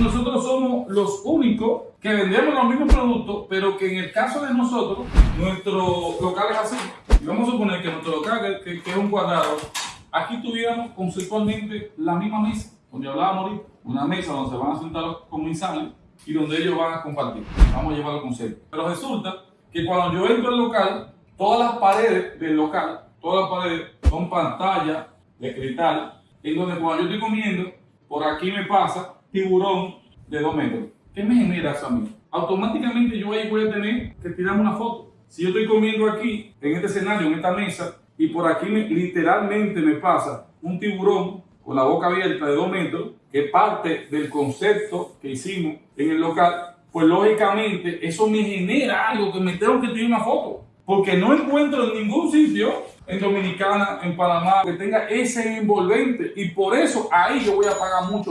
nosotros somos los únicos que vendemos los mismos productos, pero que en el caso de nosotros, nuestro local es así. Y vamos a suponer que nuestro local, que, es un cuadrado, aquí tuviéramos conceptualmente la misma mesa, donde hablábamos una mesa donde se van a sentar los comensales y donde ellos van a compartir. Vamos a llevar el concepto. Pero resulta que cuando yo entro al local, todas las paredes del local, todas las paredes son pantallas de cristal, en donde cuando yo estoy comiendo, por aquí me pasa tiburón de 2 metros. ¿Qué me genera eso a mí? Automáticamente yo voy a tener que tirarme una foto. Si yo estoy comiendo aquí, en este escenario, en esta mesa, y por aquí me- literalmente me pasa un tiburón con la boca abierta de 2 metros, que parte del concepto que hicimos en el local, pues lógicamente eso me genera algo que me tengo que tirar una foto. Porque no encuentro en ningún sitio, en Dominicana, en Panamá, que tenga ese envolvente. Y por eso ahí yo voy a pagar mucho más.